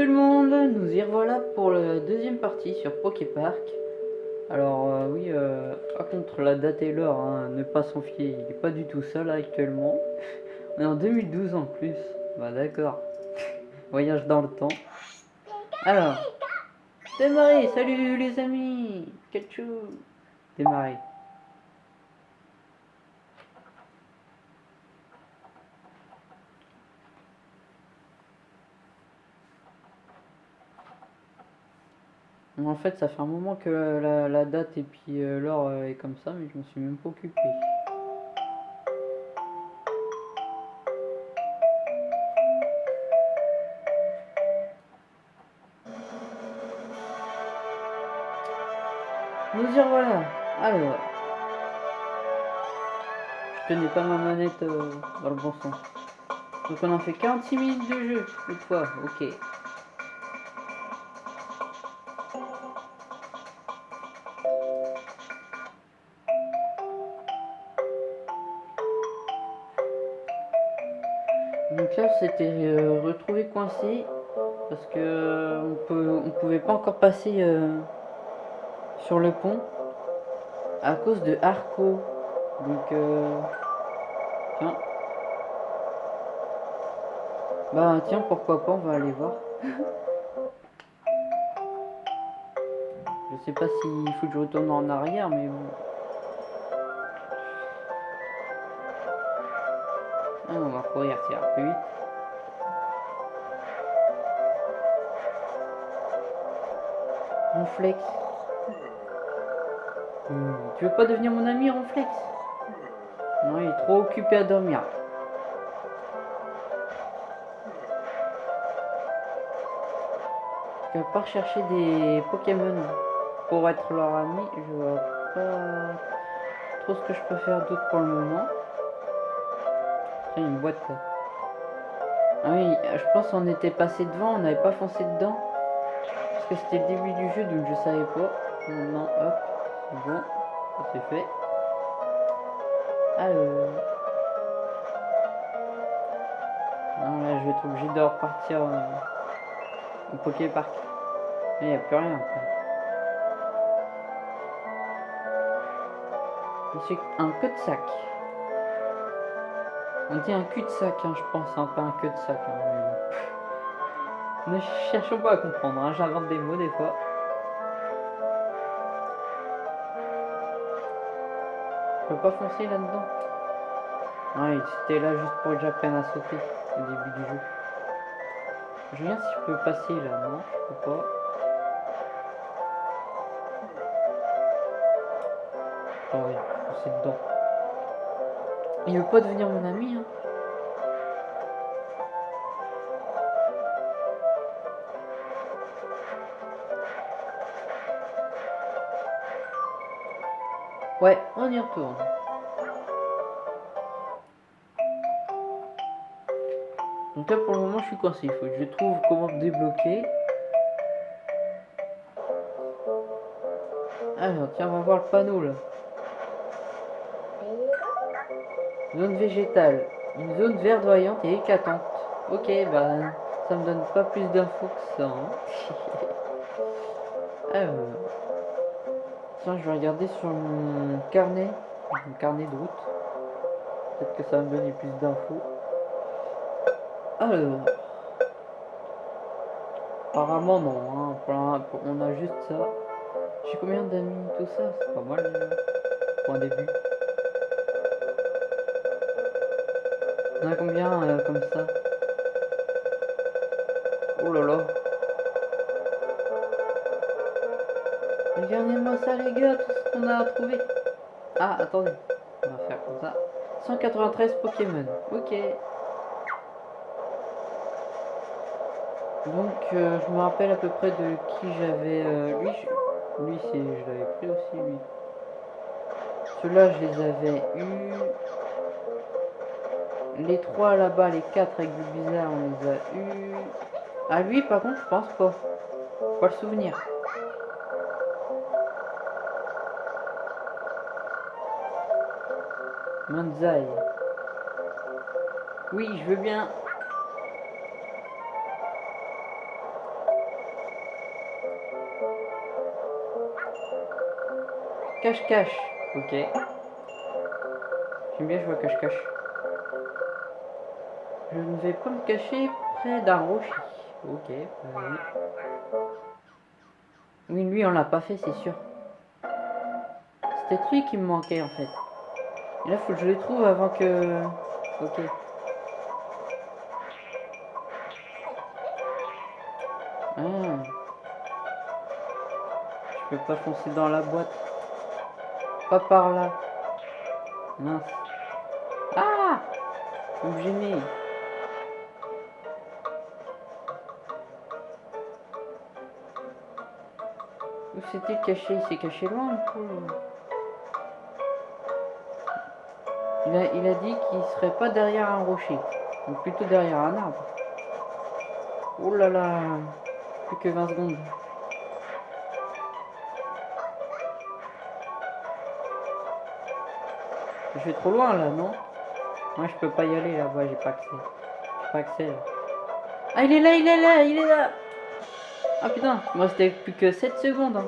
Tout le monde, nous y revoilà pour la deuxième partie sur Poképark. Alors euh, oui, euh, contre la date et l'heure, hein, ne pas s'en fier, il n'est pas du tout là actuellement. On est en 2012 en plus, bah d'accord. Voyage dans le temps. Alors, démarrer, salut les amis Ketchou Démarrer. En fait, ça fait un moment que la, date et puis euh, l'heure euh, est comme ça, mais je me suis même pas occupé. Nous y revoilà. Alors, je tenais pas ma manette euh, dans le bon sens. Donc on a fait 46 minutes de jeu, cette fois, ok. Euh, retrouvé coincé parce que euh, on, pouvait pas encore passer euh, sur le pont à cause de Arco. Donc, tiens. Bah tiens, pourquoi pas, on va aller voir. je sais pas s'il faut que je retourne en arrière, mais bon. Ah, on va courir, c'est plus vite. Ronflex. Hmm, Tu veux pas devenir mon ami, Ronflex? Non, il est trop occupé à dormir. Je vais pas rechercher des Pokémon pour être leur ami. Je vois pas trop ce que je peux faire d'autre pour le moment. Tiens, une boîte. Ah oui, je pense qu'on était passé devant, on n'avait pas foncé dedans. Que c'était le début du jeu, donc je savais pas. Maintenant, hop, bon, c'est fait. Alors... Non, là, je vais être obligé de repartir euh, au Poképark. Il n'y a plus rien. Et C'est un cul-de-sac. On dit un cul-de-sac, hein, je pense, hein, pas un queue de sac. hein. Ne cherchons pas à comprendre, hein, j'invente des mots des fois. Je peux pas foncer là-dedans. Ouais, c'était là juste pour que j'apprenne à sauter au début du jeu. Je regarde si je peux passer là, non, je peux pas. Oh oui, c'est dedans. Il veut pas devenir mon ami, hein. Ouais, on y retourne. Donc là pour le moment je suis coincé, il faut que je trouve comment me débloquer. Alors tiens on va voir le panneau là. Zone végétale. Une zone verdoyante et éclatante. Ok, bah ça me donne pas plus d'infos que ça. hein. Je vais regarder sur mon carnet. Mon carnet de route. Peut-être que ça va me donner plus d'infos. Alors. Apparemment non. Hein. On a juste ça. J'ai combien d'amis tout ça? C'est pas mal déjà. Pour un début. On a combien euh, comme ça? Oh là là. Regardez-moi ça les gars, tout ce qu'on a trouvé. Ah, attendez. On va faire comme ça. 193 Pokémon. Ok. Donc, euh, je me rappelle à peu près de qui j'avais... euh, lui, je- lui c'est, je l'avais pris aussi, lui. Ceux-là, je les avais eus. Les trois là-bas, les quatre avec du bizarre, on les a eus. Ah, lui, par contre, je pense pas. Pas le souvenir. Manzai. Oui, je veux bien. Cache-cache. Ok. J'aime bien jouer à cache-cache. Je ne vais pas me cacher près d'un rocher. Ok. Oui. lui, on l'a pas fait, c'est sûr. C'était lui qui me manquait, en fait. Et là, faut que je le trouve avant que... Ok. Ah. Je peux pas foncer dans la boîte. Pas par là. Mince. Ah Vous me gênez. Où c'était caché? Il s'est caché loin un peu. Il a, dit qu'il serait pas derrière un rocher, ou plutôt derrière un arbre. Oh là là, plus que 20 secondes. Je suis trop loin là, non? Moi je peux pas y aller là-bas, j'ai pas accès. J'ai pas accès là. Ah il est là, il est là, il est là Ah putain, moi c'était plus que 7 secondes. Hein.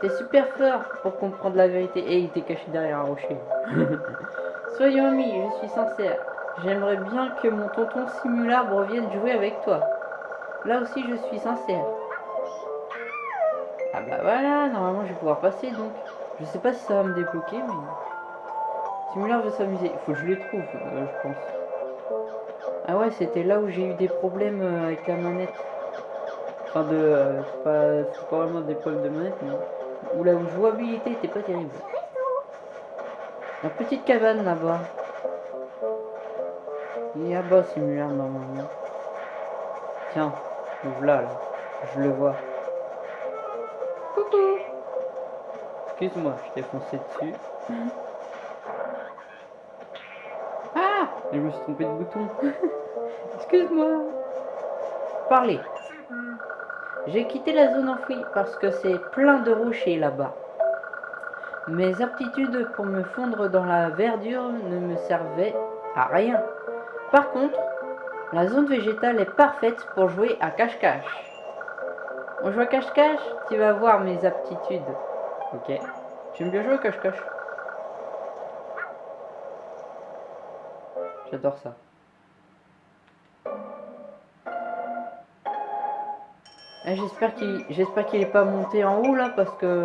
T'es super fort pour comprendre la vérité. Et il était caché derrière un rocher. Soyons amis, je suis sincère. J'aimerais bien que mon tonton Simulard revienne jouer avec toi. Là aussi, je suis sincère. Ah bah voilà, normalement je vais pouvoir passer donc. Je sais pas si ça va me débloquer, mais... Simulard veut s'amuser. Il faut que je les trouve, euh, je pense. Ah ouais, c'était là où j'ai eu des problèmes euh, avec la manette. Enfin, de... euh, pas, pas vraiment des problèmes de manette, mais... Où la jouabilité était pas terrible. La petite cabane là-bas. Il est là-bas, Simulard, normalement. Tiens, voilà, là. Je le vois. Coucou Excuse-moi, je t'ai foncé dessus. Ah Je me suis trompé de bouton. Excuse-moi. Parlez. J'ai quitté la zone enfouie parce que c'est plein de rochers là-bas. Mes aptitudes pour me fondre dans la verdure ne me servaient à rien. Par contre, la zone végétale est parfaite pour jouer à cache-cache. On joue à cache-cache Tu vas voir mes aptitudes. Ok. J'aime bien jouer à cache-cache? J'adore ça. J'espère qu'il j'espère qu'il est pas monté en haut là parce que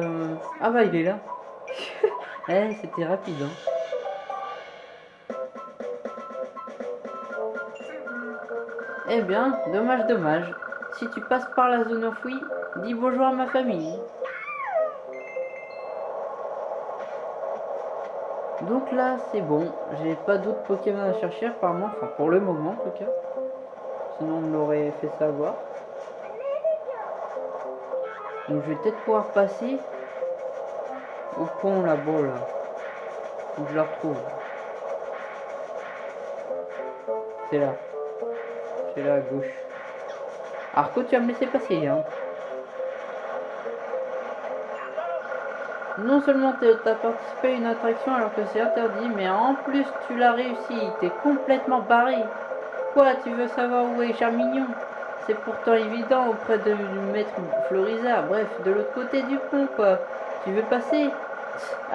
ah bah il est là. eh c'était rapide hein. Eh bien, dommage, dommage. Si tu passes par la zone enfouie, dis bonjour à ma famille. Donc là, c'est bon. J'ai pas d'autres Pokémon à chercher apparemment. Enfin, pour le moment en tout cas. Sinon, on l'aurait fait savoir. Donc, je vais peut-être pouvoir passer au pont là-bas là. Où je la retrouve. C'est là. C'est là à gauche. Arco, tu vas me laisser passer, hein. Non seulement tu as participé à une attraction alors que c'est interdit, mais en plus tu l'as réussi. T'es complètement barré. Quoi, tu veux savoir où est Charmignon C'est pourtant évident auprès de maître Florizard. Bref, de l'autre côté du pont, quoi. Tu veux passer?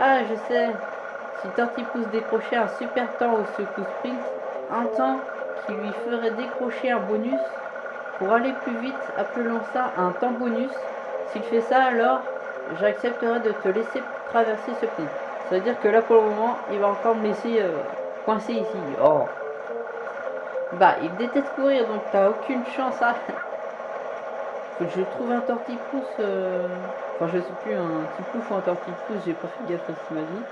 Ah, je sais. Si Tortipousse décrochait un super temps au secousse sprint, un temps qui lui ferait décrocher un bonus, pour aller plus vite, appelons ça un temps bonus. S'il fait ça, alors j'accepterai de te laisser traverser ce pont. Ça veut dire que là, pour le moment, il va encore me laisser euh, coincé ici. Oh. Bah, il déteste courir, donc t'as aucune chance à... Faut que je trouve un tortipousse... euh, Enfin, je sais plus, un tipouf ou un tortipousse, j'ai pas fait gaffe à ce m'a dit.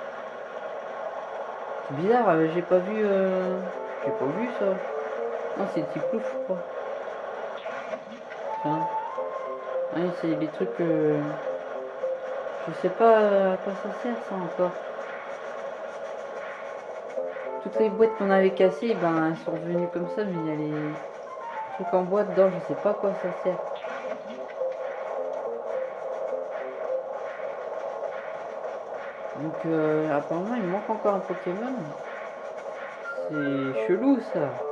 C'est bizarre, euh, j'ai pas vu... euh, J'ai pas vu ça. Non, c'est tiplouf, je crois. Tiens. Ouais, c'est des trucs... euh, Je sais pas à quoi ça sert, ça, encore. Toutes les boîtes qu'on avait cassées, ben, elles sont revenues comme ça, mais il y a les trucs en boîte dedans, je sais pas quoi ça sert. Donc, euh, apparemment, il manque encore un Pokémon. C'est chelou, ça.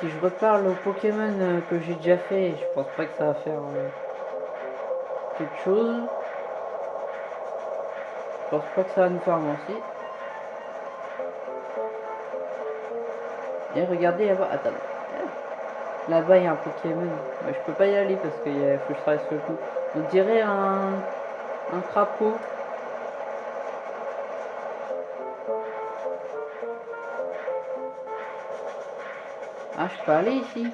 Si je reparle aux Pokémon euh, que j'ai déjà fait, je pense pas que ça va faire euh, quelque chose. Je pense pas que ça va nous faire avancer. Et regardez là-bas. Attends. Là-bas, il y a un Pokémon. Mais je peux pas y aller parce qu'il faut que je travaille sur le coup. On dirait un crapaud. Je peux aller ici.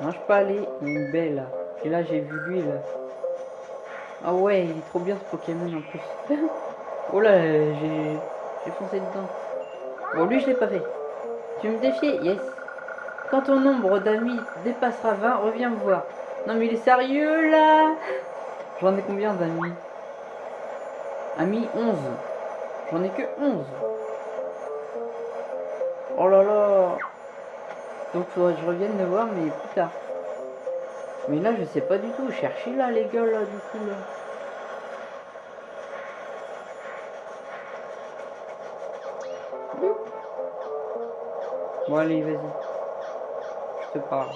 Non, je peux aller. Il y a une belle là. Et là, j'ai vu lui là. Ah ouais, il est trop bien ce Pokémon en plus. oh là, j'ai j'ai foncé dedans. Bon, lui, je l'ai pas fait. Tu me défies Yes. Quand ton nombre d'amis dépassera 20, reviens me voir. Non mais il est sérieux là? J'en ai combien d'amis? Amis 11. J'en ai que 11. Oh là là Donc faudrait que je revienne me voir mais plus tard. Mais là je sais pas du tout. Cherchez là les gars là du coup là. Bon allez vas-y. Je te parle.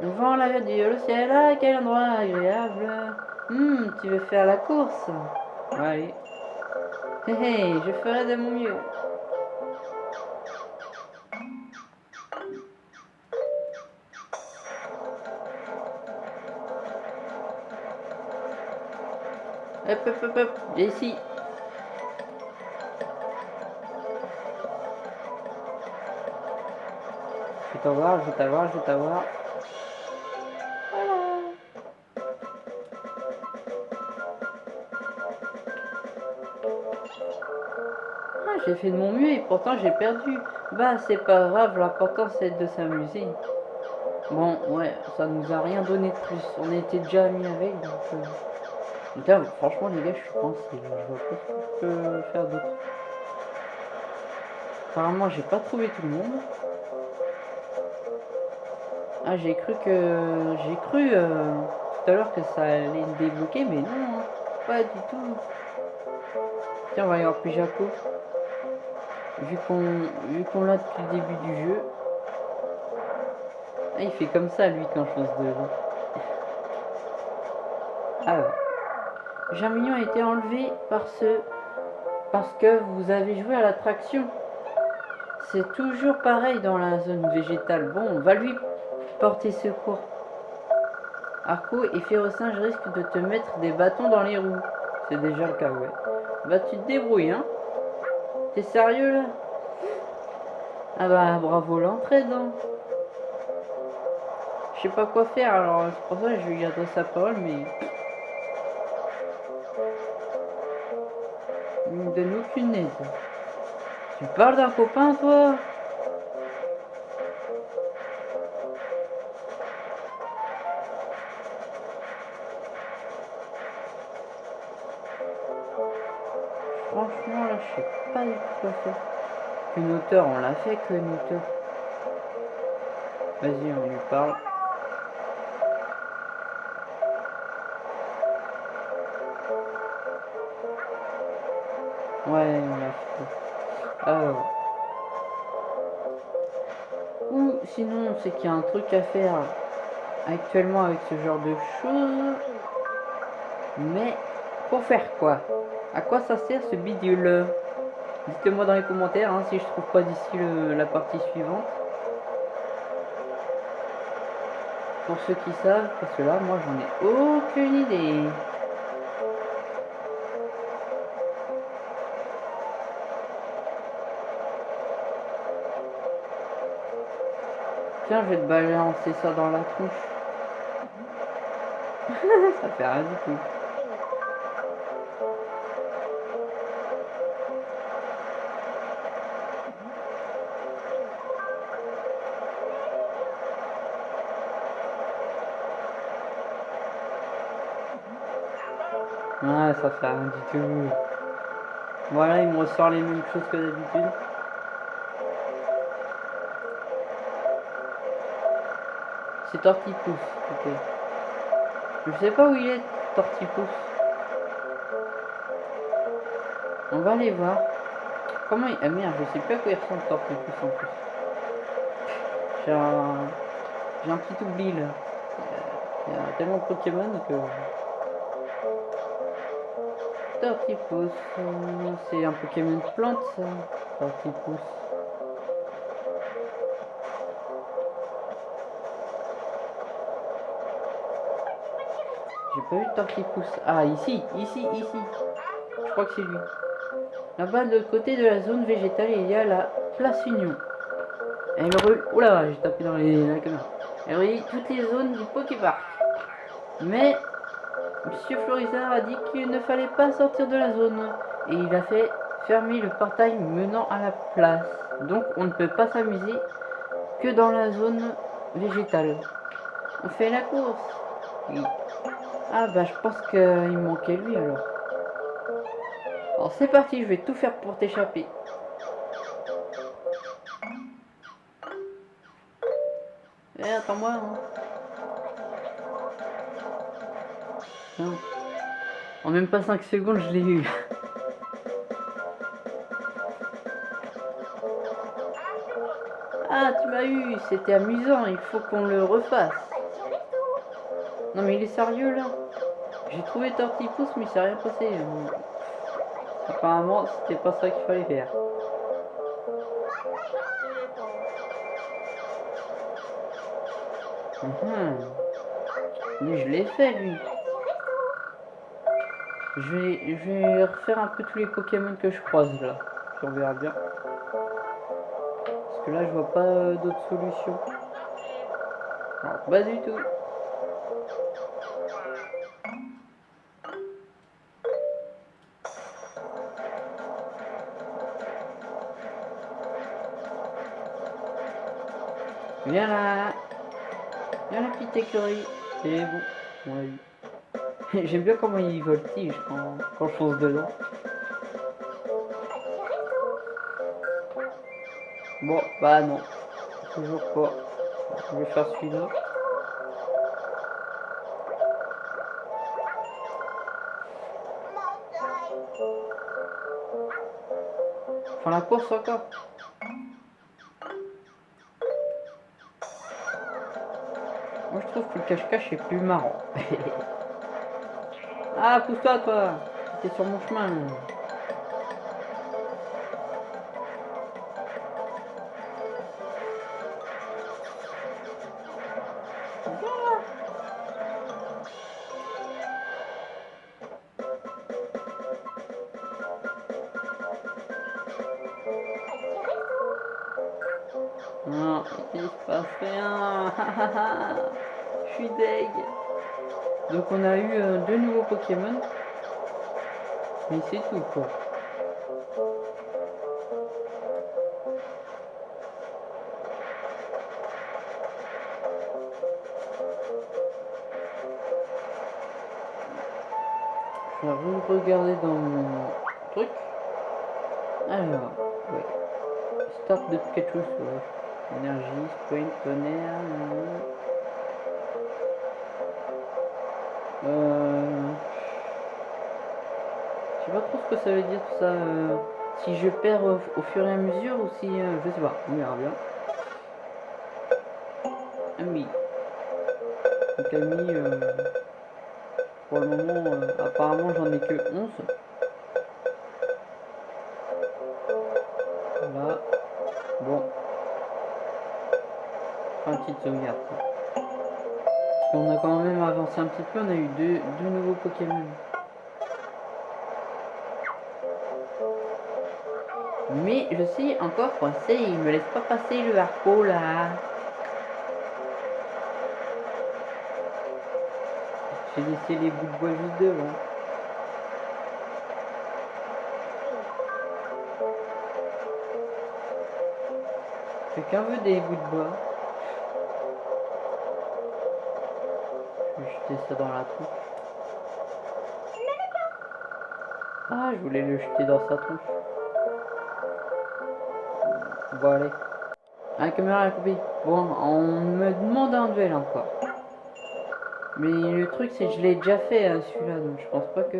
Devant la vue du ciel, ah, quel endroit agréable. Hum, tu veux faire la course? Allez. Hé hé, je ferai de mon mieux. Hop, hop. Je vais t'avoir, je vais t'avoir, je vais t'avoir. Ah, j'ai fait de mon mieux et pourtant j'ai perdu. Bah, c'est pas grave, l'important c'est de s'amuser. Bon, ouais, ça nous a rien donné de plus. On était déjà amis avec. Euh... franchement, les gars, je suis pensé. Je vois pas ce que je peux faire d'autre. Apparemment, j'ai pas trouvé tout le monde. Ah, j'ai cru que... J'ai cru euh, tout à l'heure que ça allait me débloquer, mais non, hein. pas du tout. Tiens, on va aller voir Pijaco. Vu qu'on vu qu'on l'a depuis le début du jeu. Ah, il fait comme ça, lui, quand je pense de Alors. Germignon a été enlevé par ce... Parce que vous avez joué à l'attraction. C'est toujours pareil dans la zone végétale. Bon, on va lui porter secours. Arco et Férocinge risquent de te mettre des bâtons dans les roues. C'est déjà le cas, ouais. Bah tu te débrouilles, hein T'es sérieux, là? Ah bah, bravo l'entraide, hein Je sais pas quoi faire, alors c'est pour ça que je lui garder sa parole, mais... Il me donne aucune. Tu parles d'un copain, toi? Franchement, là, je sais pas du tout quoi faire. Une hauteur, on l'a fait que une hauteur. Vas-y, on lui parle. Ouais, on fait. Alors. Ou sinon, c'est qu'il y a un truc à faire actuellement avec ce genre de choses. Mais pour faire quoi? À quoi ça sert ce bidule? Dites-moi dans les commentaires hein, si je trouve pas d'ici la partie suivante. Pour ceux qui savent, parce que là, moi, j'en ai aucune idée. Tiens, je vais te balancer ça dans la tronche. ça fait rien du tout. Ah, ça fait rien du tout. Voilà, il me ressort les mêmes choses que d'habitude. C'est Tortipousse, ok. Je sais pas où il est, Tortipousse. On va aller voir. Comment il... Ah merde, je sais pas à quoi il ressemble Tortipousse en plus. J'ai un... J'ai un petit oubli là. Il y a tellement de Pokémon que... Tortipousse, euh, c'est un Pokémon plante ça. Tortipousse. J'ai pas vu de Tortipousse. Ah ici, ici, ici. Je crois que c'est lui. Là-bas de l'autre côté de la zone végétale, il y a la place Union. Elle rue... Oula, j'ai tapé dans les... la caméra. Elle relie toutes les zones du Poképark. Mais Monsieur Florizard a dit qu'il ne fallait pas sortir de la zone et il a fait fermer le portail menant à la place. Donc on ne peut pas s'amuser que dans la zone végétale. On fait la course. Ah bah je pense qu'il manquait lui alors. Alors c'est parti, je vais tout faire pour t'échapper. Eh, attends-moi. Hein. Non. En même pas 5 secondes, je l'ai eu. Ah, tu m'as eu, c'était amusant, il faut qu'on le refasse. Non mais il est sérieux là J'ai trouvé Tortipousse mais il s'est rien passé. Apparemment, c'était pas ça qu'il fallait faire. Hum. Mais je l'ai fait lui. Je vais, je vais refaire un peu tous les Pokémon que je croise là. On verra bien. Parce que là je vois pas euh, d'autres solutions. Non, pas du tout. Viens là Viens la petite écurie C'est bon, on. J'aime bien comment il voltige quand, quand je fonce dedans. Bon, bah non. Toujours pas. Je vais faire celui-là. Enfin la course encore. Je trouve que le cache-cache est plus marrant. Ah, pousse-toi, toi T'es sur mon chemin. Pokémon. Mais c'est tout quoi. Je vais regarder dans mon truc. Alors, ouais. Start de quelque chose, Énergie, sprint, tonnerre. Euh... Je sais pas trop ce que ça veut dire tout ça. Euh, si je perds au, fur et à mesure ou si... Euh, je sais pas. On verra bien. Ah oui. Donc Ami, euh, pour le moment, apparemment j'en ai que 11. Voilà. Bon. Un petit sauvegarde. On a quand même avancé un petit peu, on a eu deux, deux nouveaux Pokémon. Mais je suis encore coincé, il me laisse pas passer le harpo là. J'ai laissé les bouts de bois juste devant. Quelqu'un veut des bouts de bois? Jeter ça dans la tronche. Ah, je voulais le jeter dans sa tronche. Bon, allez. La caméra a coupé. Bon, on me demande un duel encore. Mais le truc, c'est que je l'ai déjà fait euh, celui-là, donc je pense pas que...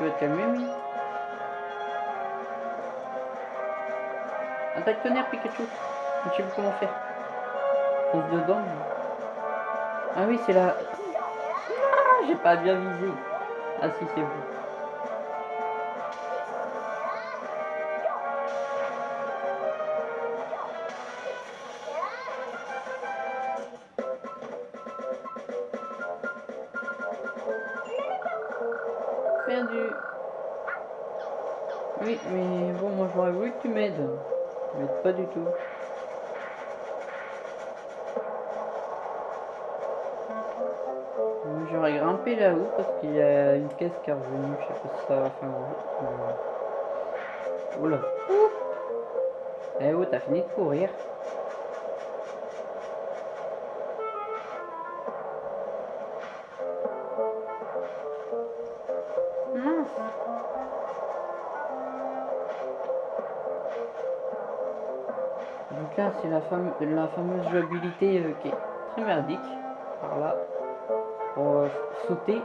Tu vas te calmer, oui. Attaque tonnerre, Pikachu. Je sais plus comment faire. Fonce dedans. Ah oui, c'est la... Ah, j'ai pas bien visé. Ah si, c'est vous. Perdu. Oui, mais bon, moi j'aurais voulu que tu m'aides. Tu m'aides pas du tout. Là-haut parce qu'il y a une caisse qui est revenue. Je sais pas si ça va faire un. Oula. Eh oh, t'as fini de courir. Donc là, c'est la, fame- la fameuse jouabilité euh, qui est très merdique. Par là, pour euh, sauter.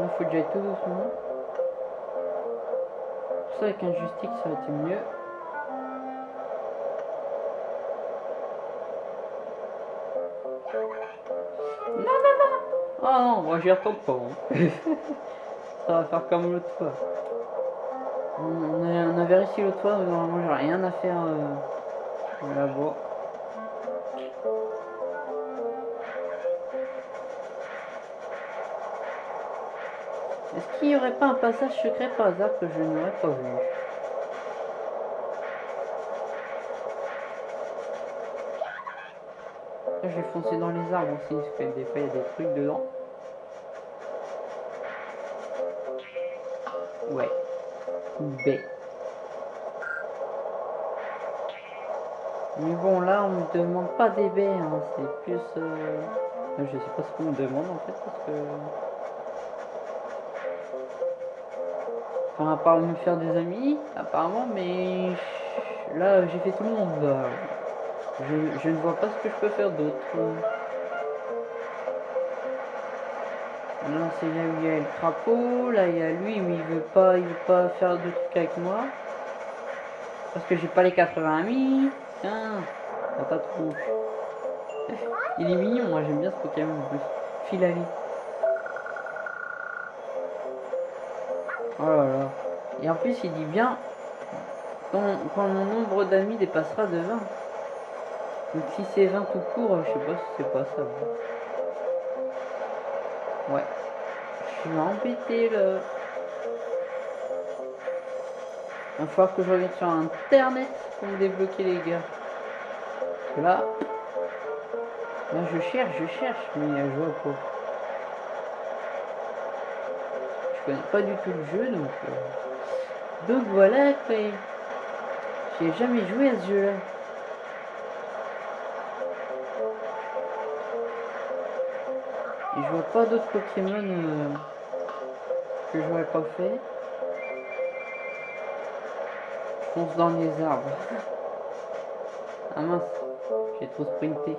Là, faut j'aille tout doucement. Ça, avec un joystick, ça aurait été mieux. Non, non, non Oh non, moi j'y retourne pas. hein. ça va faire comme l'autre fois. On, on avait réussi l'autre fois, mais normalement j'ai rien à faire euh, là-bas. Qu'il n'y aurait pas un passage secret par hasard que je n'aurais pas vu Là, je vais foncer dans les arbres aussi, parce que des fois il y a des trucs dedans. Ouais. B. Mais bon, là, on me demande pas des baies, hein, c'est plus... euh, Je sais pas ce qu'on me demande en fait, parce que... Enfin, à part me faire des amis, apparemment, mais... Là, j'ai fait tout le monde. Je, ne vois pas ce que je peux faire d'autre. Là, c'est là où il y a le crapaud. Là, il y a lui où il veut pas, il veut pas faire de trucs avec moi. Parce que j'ai pas les 80 amis. Tiens, la patrouille. Il est mignon, moi j'aime bien ce Pokémon en plus. Filali. Oh. Et en plus, il dit bien quand, mon nombre d'amis dépassera de 20. Donc si c'est 20 tout court, je sais pas si c'est pas ça. Ouais. Je suis embêté là. Il va que je revienne sur internet pour me débloquer les gars. Là. Là je cherche, je cherche, mais je vois pas. Je connais pas du tout le jeu donc. euh, Donc voilà. J'ai jamais joué à ce jeu là. Et je vois pas d'autres Pokémon euh, que j'aurais pas fait. Je fonce dans les arbres. Ah mince, j'ai trop sprinté.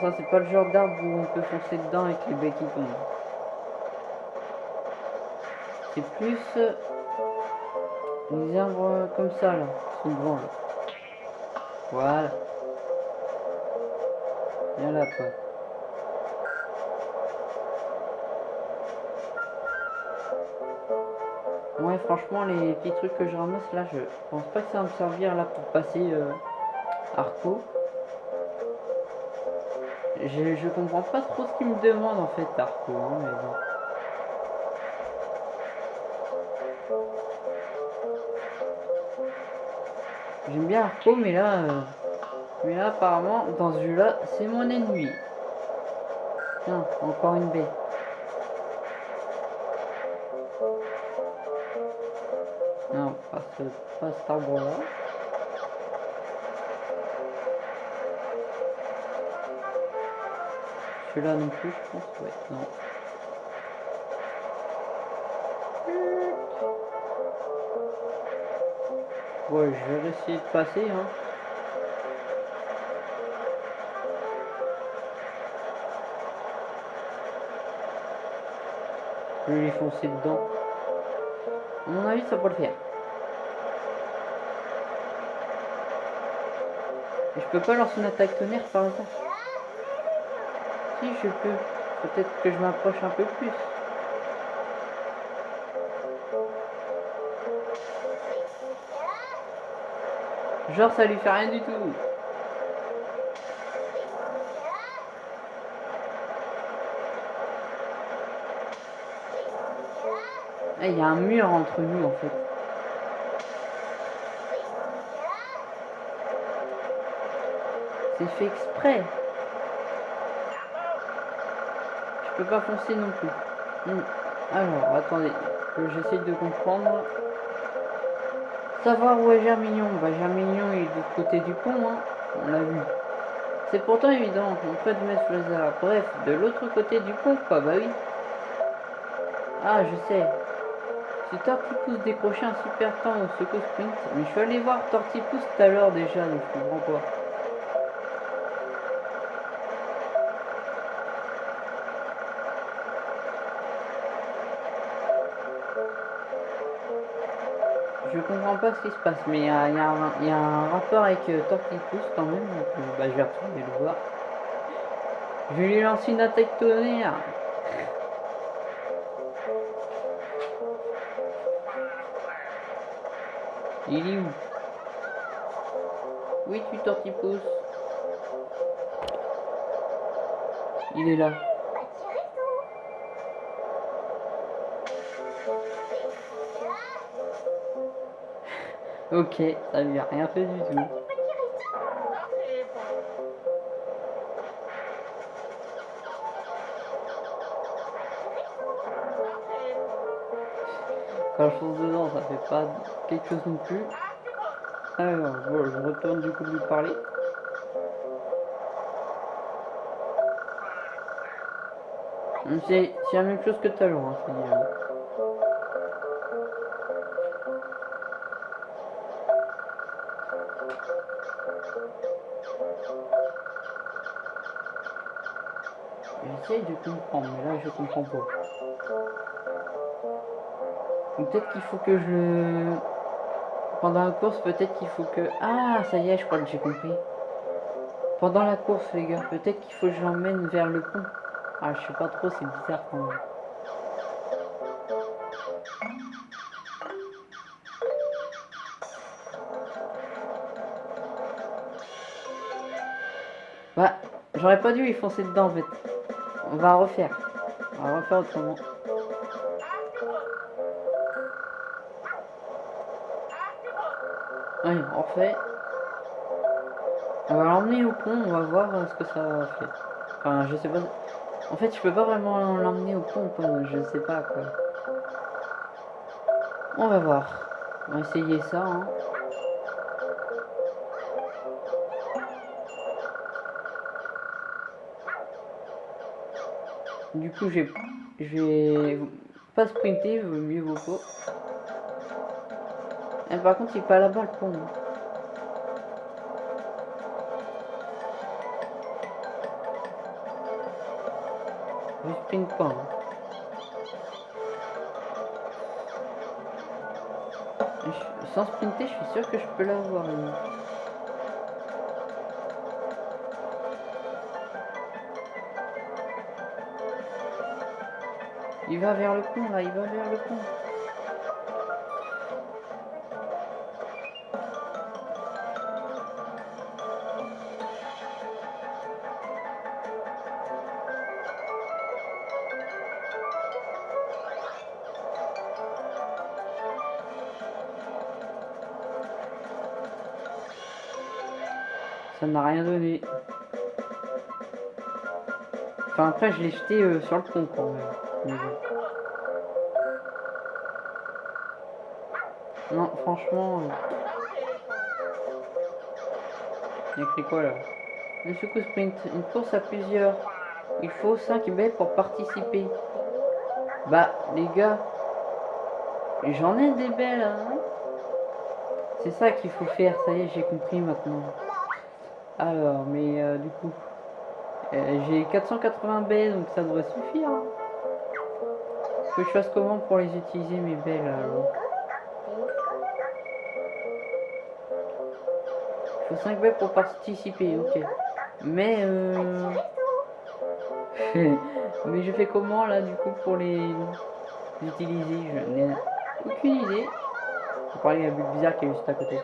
Ça c'est pas le genre d'arbre où on peut foncer dedans avec les baies qui tombent. C'est plus euh, les arbres comme ça là, qui sont devant là. Voilà. Viens là toi. Ouais franchement les petits trucs que je ramasse là je pense pas que ça va me servir là pour passer euh, Arco. Je, comprends pas trop ce qu'il me demande en fait Arco hein, mais bon. J'aime bien Arco, mais là, euh, mais là, apparemment, dans ce jeu-là, c'est mon ennemi. Tiens, encore une baie. Non, pas, ce, pas cet arbre-là. plus là non plus, je pense. Ouais, non. Ouais, je vais essayer de passer, hein. Je vais foncer dedans. À mon avis, ça peut le faire. Je peux pas lancer une attaque tonnerre par hasard. Je peux. Peut-être que je m'approche un peu plus. Genre, ça lui fait rien du tout. Ah, il y a un mur entre nous en fait. C'est fait exprès. Je peux pas foncer non plus. Hmm. Alors, attendez. J'essaie de comprendre. Savoir où est Germignon Bah Germignon est de l'autre côté du pont, hein. On l'a vu. C'est pourtant évident, on peut mettre le hasard. Bref, de l'autre côté du pont, quoi, bah oui. Ah, je sais. Si Tortipousse décrochait un super temps au secours sprint, mais je suis allé voir Tortipousse tout à l'heure déjà, donc je comprends pas. Je comprends pas ce qui se passe, mais il y, a, un rapport avec euh, Tortipousse quand même, euh, bah, je vais retourner le voir. Je vais lui lancer une attaque tonnerre. Il est où? Oui, tu Tortipousse. Il est là. Ok, ça lui a rien fait du tout. Quand je fonce dedans, ça fait pas quelque chose non plus. Alors, bon, je retourne du coup lui parler. C'est la même chose que tout à l'heure, hein, J'essaye de comprendre, mais là je comprends pas. Peut-être qu'il faut que je... Pendant la course, peut-être qu'il faut que... Ah, ça y est, je crois que j'ai compris. Pendant la course, les gars, peut-être qu'il faut que je l'emmène vers le pont. Ah, je sais pas trop, c'est bizarre quand même. Bah, j'aurais pas dû y foncer dedans en fait. On va refaire. On va refaire autrement. Oui, on fait. On va l'emmener au pont, on va voir ce que ça fait. Enfin, je sais pas. En fait, je peux pas vraiment l'emmener au pont, je sais pas quoi. On va voir. On va essayer ça. Hein. Coup, je vais pas sprinter, mieux vaut pas. Et par contre, il pas là-bas le pont. Je sprint pas. Hein. Sans sprinter, je suis sûr que je peux l'avoir. Il va vers le pont là, il va vers le pont. Ça n'a rien donné. Enfin après je l'ai jeté euh, sur le pont quand même. Non, franchement... Il y a quoi là? Le secours sprint, une course à plusieurs. Il faut 5 baies pour participer. Bah, les gars, j'en ai des belles, hein C'est ça qu'il faut faire, ça y est, j'ai compris maintenant. Alors, mais euh, du coup, euh, j'ai 480 baies, donc ça devrait suffire. Hein. Que je fasse comment pour les utiliser mes belles alors Il faut 5 belles pour participer, ok. Mais euh... Mais je fais comment là du coup pour les utiliser? Je n'ai aucune idée. On parler à but bizarre qui est juste à côté.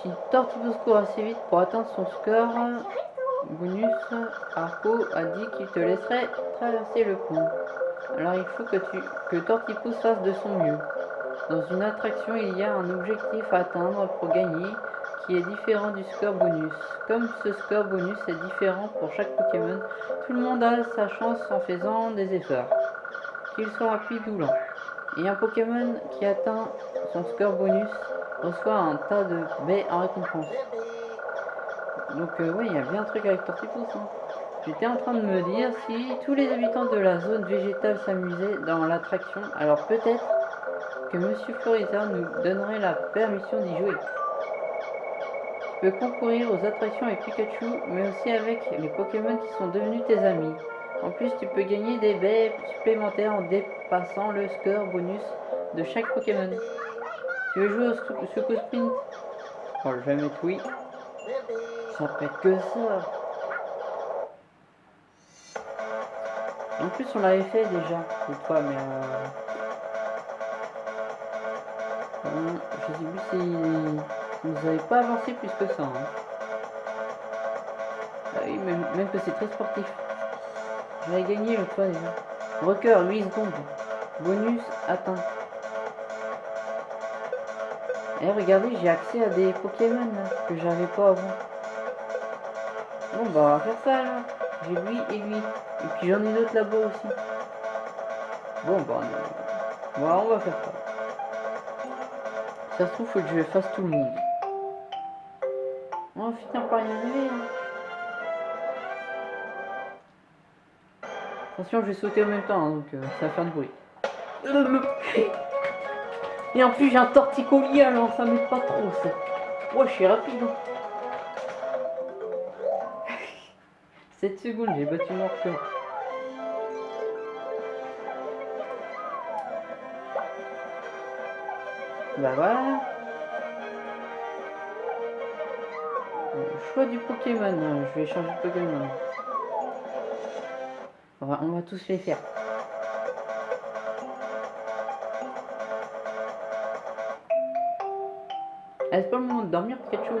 Si Tortibus court assez vite pour atteindre son score, bonus, Arco a dit qu'il te laisserait traverser le pont. Alors il faut que, tu, que Tortipus fasse de son mieux. Dans une attraction, il y a un objectif à atteindre pour gagner qui est différent du score bonus. Comme ce score bonus est différent pour chaque Pokémon, tout le monde a sa chance en faisant des efforts, qu'il soit rapide ou. Et un Pokémon qui atteint son score bonus reçoit un tas de baies en récompense. Donc euh, oui, il y a bien un truc avec Tortipus. Hein. J'étais en train de me dire si tous les habitants de la zone végétale s'amusaient dans l'attraction, alors peut-être que Monsieur Florida nous donnerait la permission d'y jouer. Tu peux concourir aux attractions avec Pikachu, mais aussi avec les Pokémon qui sont devenus tes amis. En plus, tu peux gagner des baies supplémentaires en dépassant le score bonus de chaque Pokémon. Tu veux jouer au Suco Sprint? Oh, je vais mettre oui. Ça fait que ça. En plus, on l'avait fait déjà, une mais... Euh... je sais plus si... Vous n'avez pas avancé plus que ça. Hein. Ah oui, même, même que c'est très sportif. J'avais gagné le fois déjà. Record, 8 secondes. Bonus atteint. Et eh, regardez, j'ai accès à des Pokémon que j'avais pas avant. Bon, bah, on va faire ça là. J'ai lui et lui. Et puis j'en ai d'autres là-bas aussi. Bon, bah, on... on va faire ça. Ça se trouve, faut que je fasse tout le monde. On va finir par y arriver. Hein. Attention, je vais sauter en même temps, hein, donc euh, ça va faire du bruit. Et en plus, j'ai un torticolis, alors ça m'aide pas trop, ça. Ouais, je suis rapide. 7 hein. secondes, j'ai battu mon record. Bah voilà. choix du Pokémon. Je vais changer de Pokémon. On va, on va tous les faire. Ah, c'est pas le moment de dormir, Pikachu.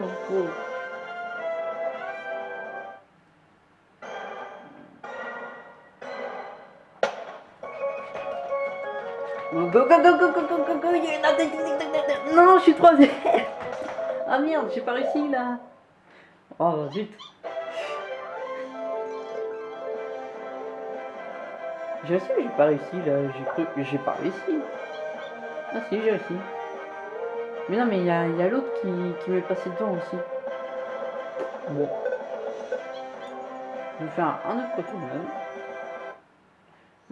Go go go go go go go go Non, je suis troisième Ah merde, j'ai pas réussi là Oh zut Je sais, j'ai pas réussi là, j'ai cru j'ai pas réussi. Ah si, j'ai réussi. Mais non, mais il y a, l'autre qui, m'est passé devant aussi. Bon. Je vais faire un, autre retour même.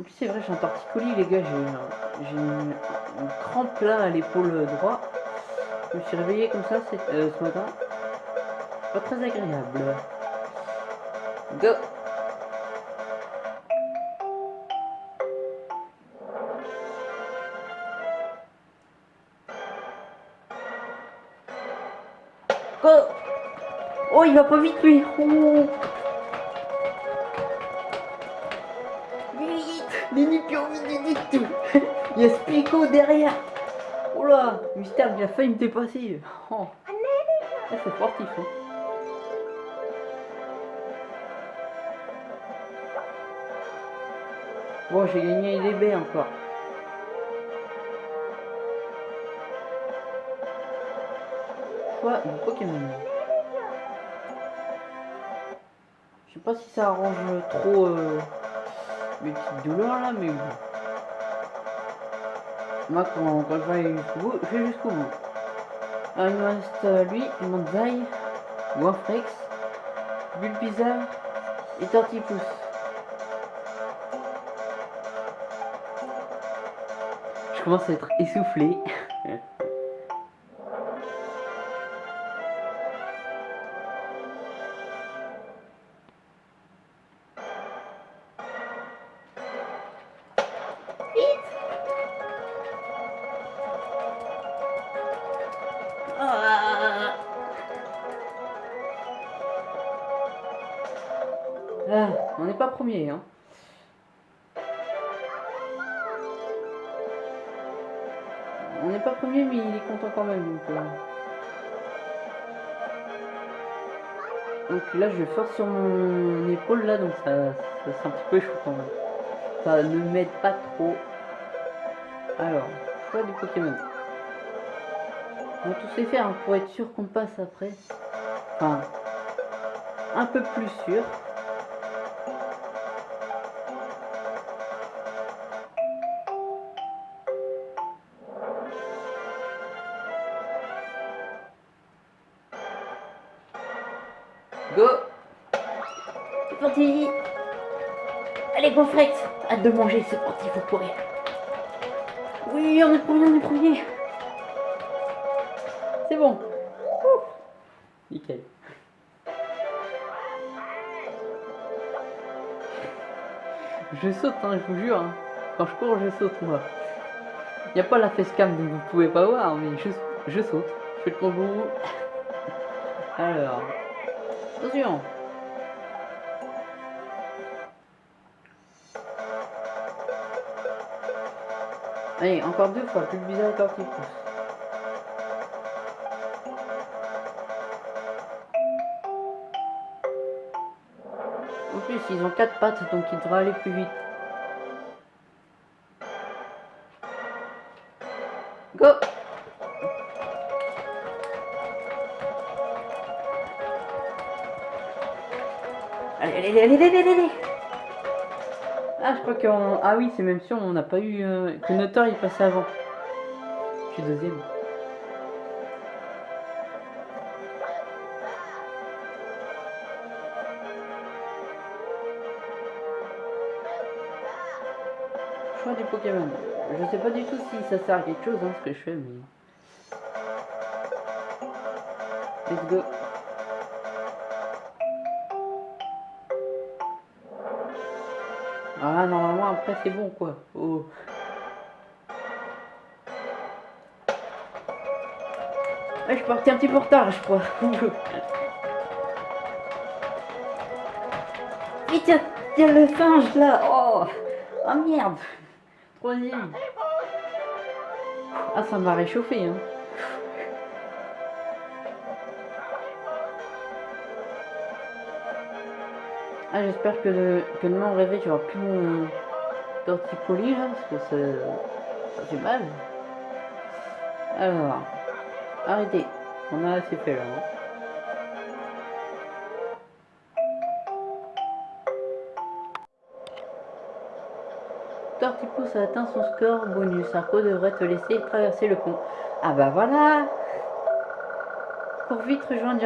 En plus, c'est vrai, j'ai un torticolis, les gars. J'ai une, crampe là à l'épaule droit. Je me suis réveillé comme ça euh, ce matin pas très agréable. Go Go Oh, il va pas vite lui. Il y a Spico derrière là Mystère, il a failli me dépasser oh. C'est sportif hein. Bon, j'ai gagné des baies encore. Quoi mon Pokémon? Je sais pas si ça arrange trop euh, mes petites douleurs là, mais bon. Moi, quand, je vais jusqu'au bout, je vais jusqu'au bout. Alors, il me reste lui, Manzai, Wafrex, Bulbizarre et Tortipus. Je commence à être essoufflé. Hein. On n'est pas premier, mais il est content quand même. Donc, euh. donc là, je force sur mon épaule, là, donc ça, ça c'est un petit peu chaud quand même. Ça ne m'aide pas trop. Alors, choix du Pokémon. On va tous les faire hein, pour être sûr qu'on passe après. Enfin, un peu plus sûr. De manger, c'est parti, faut courir. Oui, on est premier, on est premier C'est bon. Nickel. Je saute, hein, je vous jure. hein. Quand je cours, je saute, moi. Il n'y a pas la facecam, donc vous pouvez pas voir, mais je, je saute. Je fais le kangourou. Alors... Attention Allez, encore deux fois, plus bizarre et tortifous. En plus, ils ont quatre pattes, donc il devrait aller plus vite. Go Allez, allez, allez, allez, allez, allez Crois qu'on... Ah oui, c'est même sûr, on n'a pas eu... euh, Que Notor, il passait avant. Je suis deuxième. Choix du Pokémon. Je sais pas du tout si ça sert à quelque chose, hein, ce que je fais, mais... Let's go. Ah, normalement, après, c'est bon, quoi. Oh. Je suis parti un petit peu retard, je crois. Vite, il y a- le singe, là. Oh, ah merde. Troisième. Ah, ça m'a réchauffé, hein. Ah, j'espère que, que demain au réveil, tu plus mon torticolis là, parce que ça, fait mal. Alors, arrêtez. On a assez fait là. hein. Tortipousse a atteint son score bonus. Arco devrait te laisser traverser le pont. Ah bah voilà Cours vite rejoindre.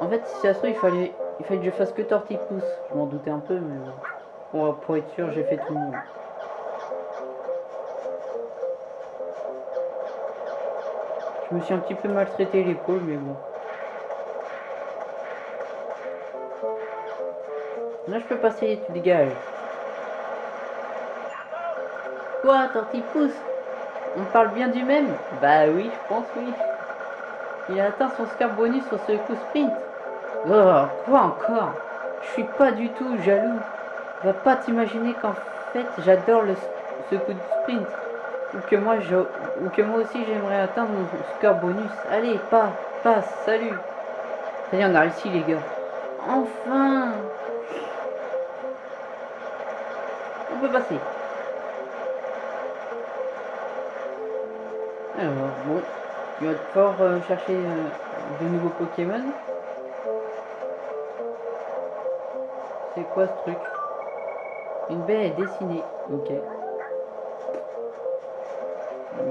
En fait, si ça se trouve, il fallait, il fallait que je fasse que Tortipousse. Je m'en doutais un peu, mais bon. Pour, être sûr, j'ai fait tout le monde. Je me suis un petit peu maltraité l'épaule, mais bon. Là, je peux passer, tu dégages. Quoi, Tortipousse On parle bien du même? Bah oui, je pense oui. Il a atteint son score bonus sur ce coup sprint. Oh, quoi encore? Je suis pas du tout jaloux. Va pas t'imaginer qu'en fait j'adore ce coup de sprint. Ou que moi aussi j'aimerais atteindre mon score bonus. Allez, pas, passe, salut. Ça y est, on a réussi les gars. Enfin On peut passer. Alors, bon, il va devoir chercher euh, de nouveaux Pokémon. C'est quoi ce truc? Une baie est dessinée. Ok.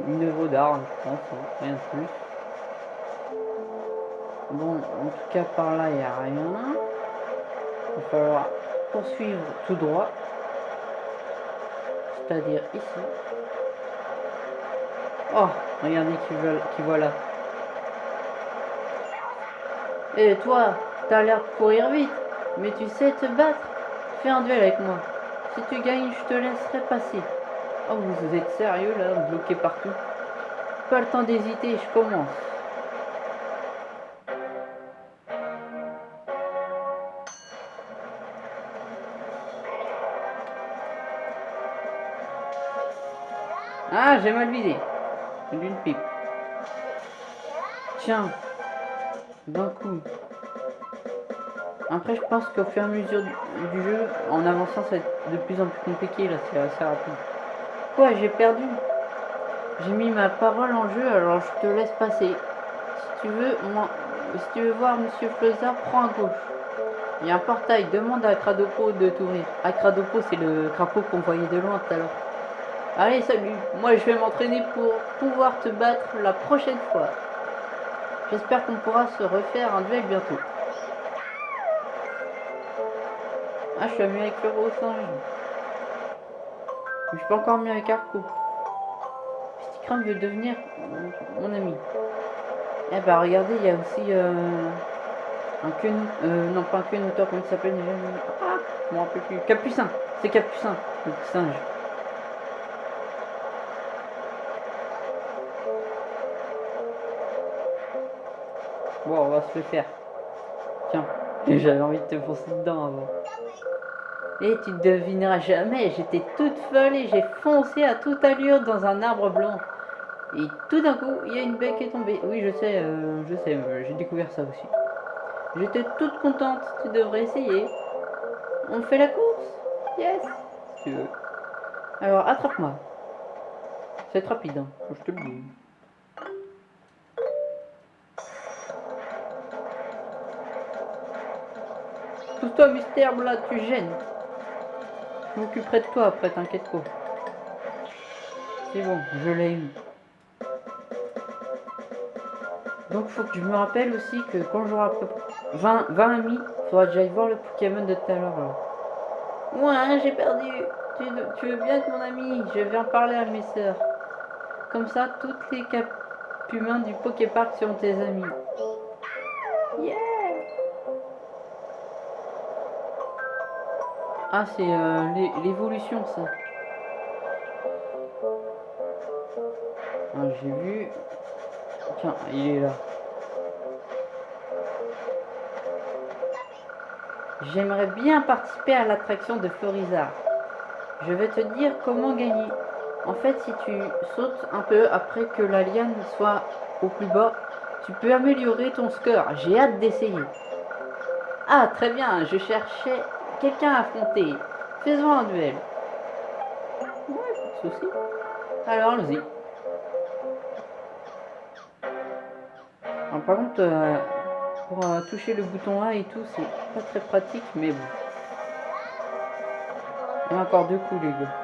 Une œuvre d'art, je pense, hein, rien de plus. Bon, en tout cas par là, il n'y a rien. Il va falloir poursuivre tout droit. C'est-à-dire ici. Oh, regardez qui, veulent- qui voilà. Et toi, t'as l'air de courir vite, mais tu sais te battre Fais un duel avec moi. Si tu gagnes, je te laisserai passer. Oh, vous êtes sérieux là, bloqué partout Pas le temps d'hésiter, je commence. Ah, j'ai mal visé. D'une pipe. Tiens. D'un coup. Après, je pense qu'au fur et à mesure du, jeu, en avançant, ça va être de plus en plus compliqué. Là, c'est assez rapide. Quoi, j'ai perdu J'ai mis ma parole en jeu, alors je te laisse passer. Si tu veux, moi, si tu veux voir Monsieur Fleuzard, prends à gauche. Il y a un portail, demande à Cradopo de t'ouvrir. À Cradopo, c'est le crapaud qu'on voyait de loin tout à l'heure. Allez, salut. Moi, je vais m'entraîner pour pouvoir te battre la prochaine fois. J'espère qu'on pourra se refaire un duel bientôt. Ah, je suis ami avec le rose. Mais je suis pas encore mieux avec Arco. Crâne veut devenir mon ami. Eh bah regardez, il y a aussi euh, un queue, euh, non pas un queue auteur, comment il s'appelle Ah, je m'en rappelle plus. Capucin, c'est Capucin, le singe. Bon, on va se le faire. Tiens, j'avais envie de te foncer dedans avant. Et tu ne devineras jamais, j'étais toute folle et j'ai foncé à toute allure dans un arbre blanc. Et tout d'un coup, il y a une baie qui est tombée. Oui, je sais, euh, je sais, euh, j'ai découvert ça aussi. J'étais toute contente, tu devrais essayer. On fait la course? Yes veux. Alors, attrape-moi. C'est rapide, hein, je te le dis. Pousse-toi, mystère, là, tu gênes. Je m'occuperai de toi après, t'inquiète pas. C'est bon, je l'ai eu. Donc faut que je me rappelle aussi que quand j'aurai 20, 20 amis, il faudra que j'aille voir le Pokémon de tout à l'heure. Ouais, j'ai perdu. Tu, veux bien être mon ami Je vais en parler à mes sœurs. Comme ça, toutes les humains du Poképark seront tes amis. Yeah Ah, c'est euh, l'évolution, ça. Ah, j'ai vu Tiens, il est là. J'aimerais bien participer à l'attraction de Florizard. Je vais te dire comment gagner. En fait, si tu sautes un peu après que la liane soit au plus bas, tu peux améliorer ton score. J'ai hâte d'essayer. Ah, très bien, je cherchais quelqu'un à affronter. Faisons un duel. Ouais, pas de. Alors, allons-y. par contre, euh, pour euh, toucher le bouton A et tout, c'est pas très pratique, mais bon. Il y a encore deux coups, les gars.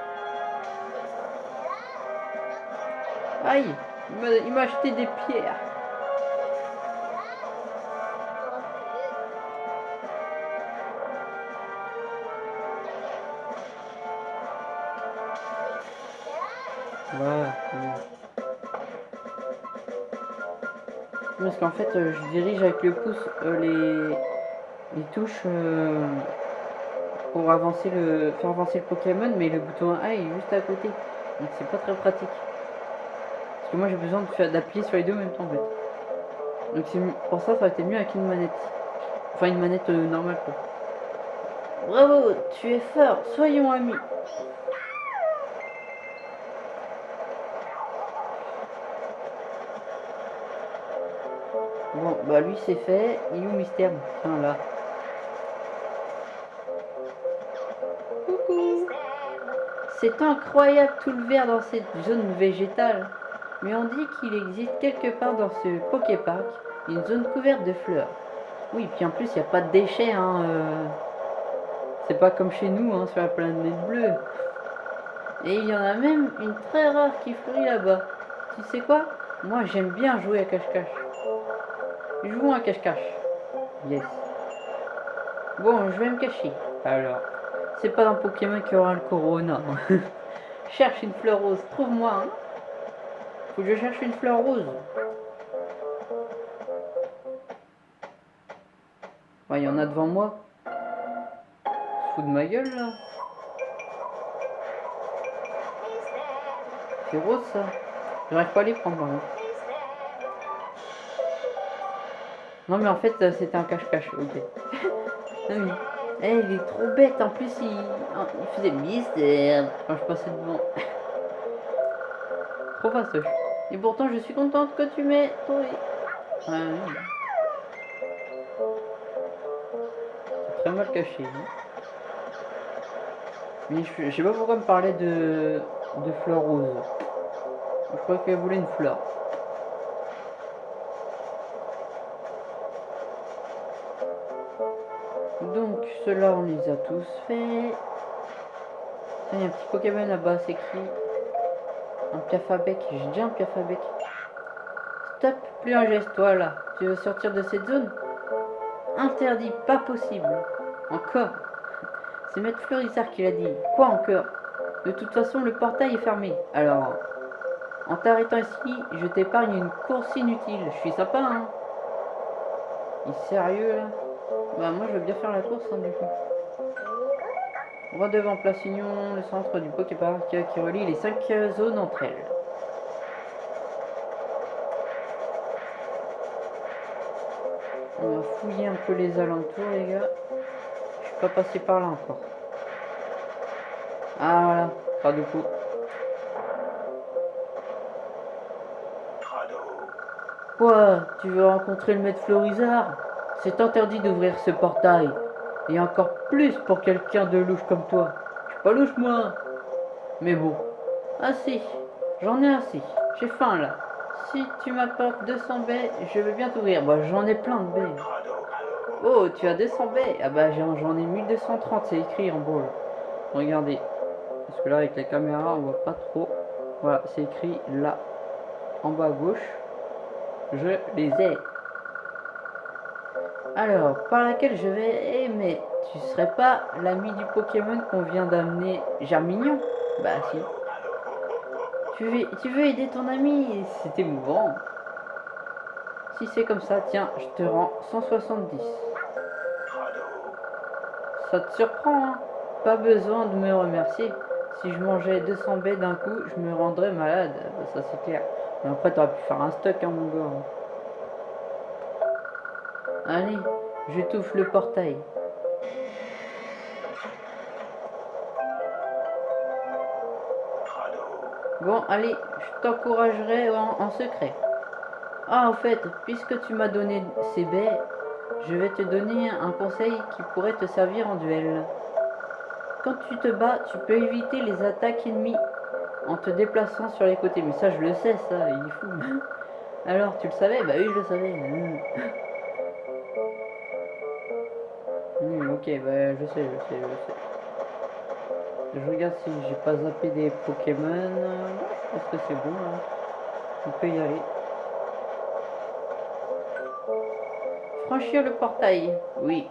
Aïe Il m'a acheté des pierres. Parce qu'en fait, euh, je dirige avec le pouce euh, les, les touches euh, pour avancer le, faire avancer le Pokémon, mais le bouton A est juste à côté. Donc c'est pas très pratique. Parce que moi j'ai besoin d'appuyer sur les deux en même temps en fait. Donc pour ça, ça aurait été mieux avec une manette. Enfin une manette normale quoi. Bravo, tu es fort, soyons amis. Bah lui c'est fait. Il est où Mystère. Coucou C'est incroyable tout le vert dans cette zone végétale. Mais on dit qu'il existe quelque part dans ce Poképark une zone couverte de fleurs. Oui, puis en plus il n'y a pas de déchets. Hein, euh. C'est pas comme chez nous hein, sur la planète bleue. Et il y en a même une très rare qui fleurit là-bas. Tu sais quoi? Moi j'aime bien jouer à cache-cache. Jouons à cache-cache. Yes. Bon, je vais me cacher. Alors, c'est pas un Pokémon qui aura le Corona. cherche une fleur rose. Trouve-moi. Faut que je cherche une fleur rose. Il y en a devant moi. Se fout de ma gueule là. C'est rose ça. J'arrive pas à les prendre. Non mais en fait euh, c'était un cache-cache, ok. non mais, eh, il est trop bête, en plus il, faisait le mystère quand je passais devant. trop fastoche. Et pourtant, je suis contente que tu m'aies trouvé. C'est très mal caché. hein. Mais je, sais pas pourquoi me parler de, de fleurs roses. Je crois qu'elle voulait une fleur. Ceux-là, on les a tous faits. Il y a un petit Pokémon là-bas, c'est écrit. Un piafabec. J'ai déjà un piafabec. Stop, plus un geste, toi là. Tu veux sortir de cette zone? Interdit, pas possible. Encore C'est Maître Fleurissard qui l'a dit. Quoi encore? De toute façon, le portail est fermé. Alors, en t'arrêtant ici, je t'épargne une course inutile. Je suis sympa, hein? Il est sérieux, là? Bah, moi, je veux bien faire la course, hein, du coup. Droit devant Place Union, le centre du Poképark qui relie les cinq euh, zones entre elles. On va fouiller un peu les alentours, les gars. Je suis pas passé par là encore. Ah voilà, pas du coup. Quoi? Tu veux rencontrer le maître Florizard? C'est interdit d'ouvrir ce portail. Et encore plus pour quelqu'un de louche comme toi. Je suis pas louche moi. Mais bon. Assez. J'en ai assez. J'ai faim là. Si tu m'apportes 200 baies, je veux bien t'ouvrir. Bah j'en ai plein de baies. Oh, tu as 200 baies Ah bah j'en ai 1230, c'est écrit en beau là. Regardez. Parce que là avec la caméra on voit pas trop. Voilà, c'est écrit là. En bas à gauche. Je les ai. Alors, par laquelle je vais... Mais tu serais pas l'ami du Pokémon qu'on vient d'amener Germignon? Bah si. Tu veux, tu veux aider ton ami? C'est émouvant. Si c'est comme ça, tiens, je te rends 170. Ça te surprend, hein? Pas besoin de me remercier. Si je mangeais 200 baies d'un coup, je me rendrais malade. Bah, ça c'est clair. Mais après, t'aurais pu faire un stock, hein, mon gars. Allez, je t'ouvre le portail. Bon, allez, je t'encouragerai en, en secret. Ah, en fait, puisque tu m'as donné ces baies, je vais te donner un conseil qui pourrait te servir en duel. Quand tu te bats, tu peux éviter les attaques ennemies en te déplaçant sur les côtés. Mais ça, je le sais, ça, il est fou. Alors, tu le savais? Bah oui, je le savais. Hmm. Ok, bah je sais, je sais, je sais. Je regarde si j'ai pas zappé des Pokémon. Je pense que c'est bon, là. On peut y aller. Franchir le portail. Oui.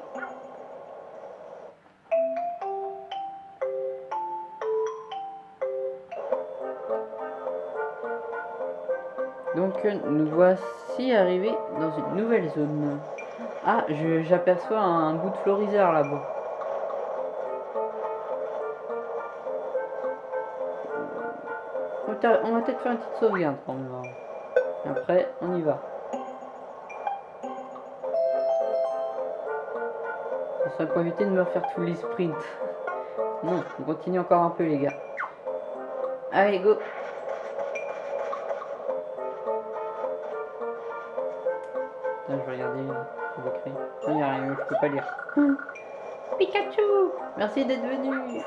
Donc nous voici arrivés dans une nouvelle zone. Ah, j'aperçois un bout de florisard là-bas. On va peut-être faire une petite sauvegarde quand même. hein. Après, on y va. Ça pour éviter de me refaire tous les sprints. Non, on continue encore un peu les gars. Allez, go Merci d'être venu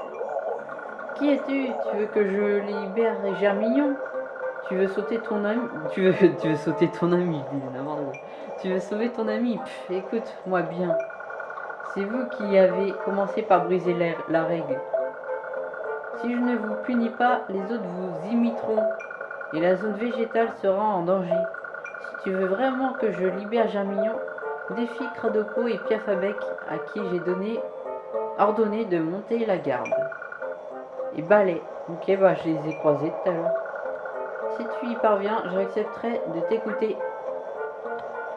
Qui es-tu? Tu veux que je libère Germignon? Tu veux sauter ton ami? Tu veux, tu veux sauter ton ami. Tu veux sauver ton ami? Écoute-moi bien. C'est vous qui avez commencé par briser la, la règle. Si je ne vous punis pas, les autres vous imiteront. Et la zone végétale sera en danger. Si tu veux vraiment que je libère Germignon, défie Cradopo et Piafabec à qui j'ai donné ordonné de monter la garde. Et balai. Ok, bah je les ai croisés tout à l'heure. Si tu y parviens, j'accepterai de t'écouter.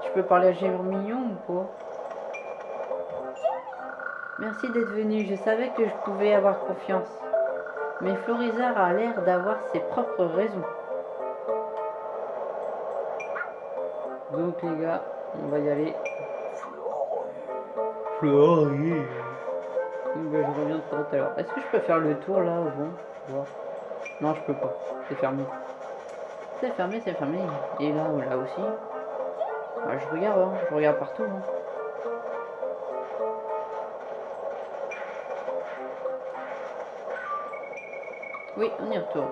Tu peux parler à Germignon ou pas? Merci d'être venu. Je savais que je pouvais avoir confiance. Mais Florizard a l'air d'avoir ses propres raisons. Donc les gars, on va y aller. Florier. Bah, je reviens tout à l'heure. Est-ce que je peux faire le tour là Je vois. Non, je peux pas. C'est fermé. C'est fermé, c'est fermé. Et là, là aussi. Bah, je regarde, hein, je regarde partout. hein. Oui, on y retourne.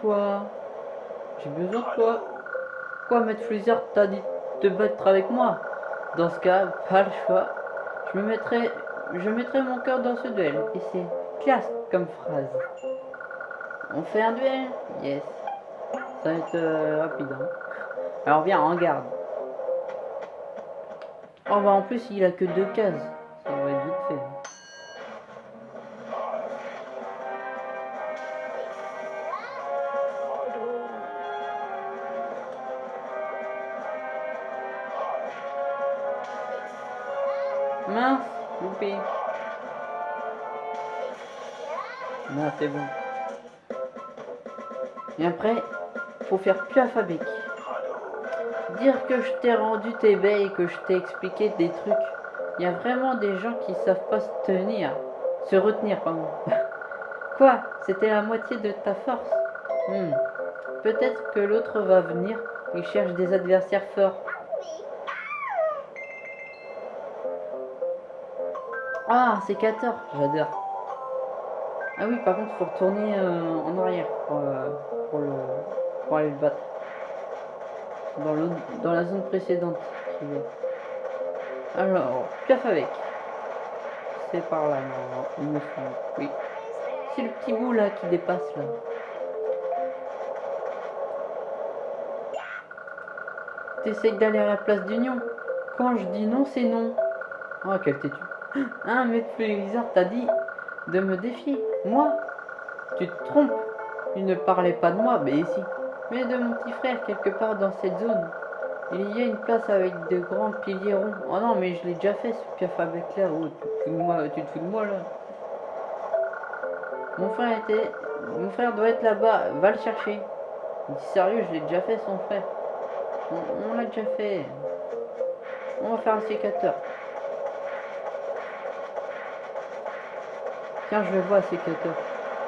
Toi. J'ai besoin de toi. Quoi, Maître Freezer t'a dit de te battre avec moi? Dans ce cas, pas le choix. Je me mettrai, je mettrai mon cœur dans ce duel. Et c'est classe comme phrase. On fait un duel? Yes. Ça va être euh, rapide. hein. Alors viens, en garde. Oh bah en plus il a que deux cases. Piaf avec. Dire que je t'ai rendu tes et que je t'ai expliqué des trucs. Il y a vraiment des gens qui savent pas se tenir. Se retenir, pardon. Quoi? C'était la moitié de ta force? Hmm. Peut-être que l'autre va venir. Il cherche des adversaires forts. Ah, c'est 14, j'adore. Ah oui, par contre, faut retourner euh, en arrière pour, euh, pour, le, pour aller le battre. Dans, dans la zone précédente. Alors, piaf avec. C'est par là, semble. Oui. C'est le petit bout là qui dépasse là. T'essayes d'aller à la place d'Union. Quand je dis non, c'est non. Oh, quel têtu. Un maître bizarre t'a dit de me défier. Moi Tu te trompes. Il ne parlait pas de moi, mais ici. Mais de mon petit frère, quelque part dans cette zone. Il y a une place avec de grands piliers ronds. Oh non, mais je l'ai déjà fait ce piaf avec là. Oh, tu te fous de moi, tu te là. Mon frère était. Mon frère doit être là-bas. Va le chercher. Il dit sérieux, je l'ai déjà fait son frère. On, on l'a déjà fait. On va faire un sécateur. Tiens, je vais voir un sécateur.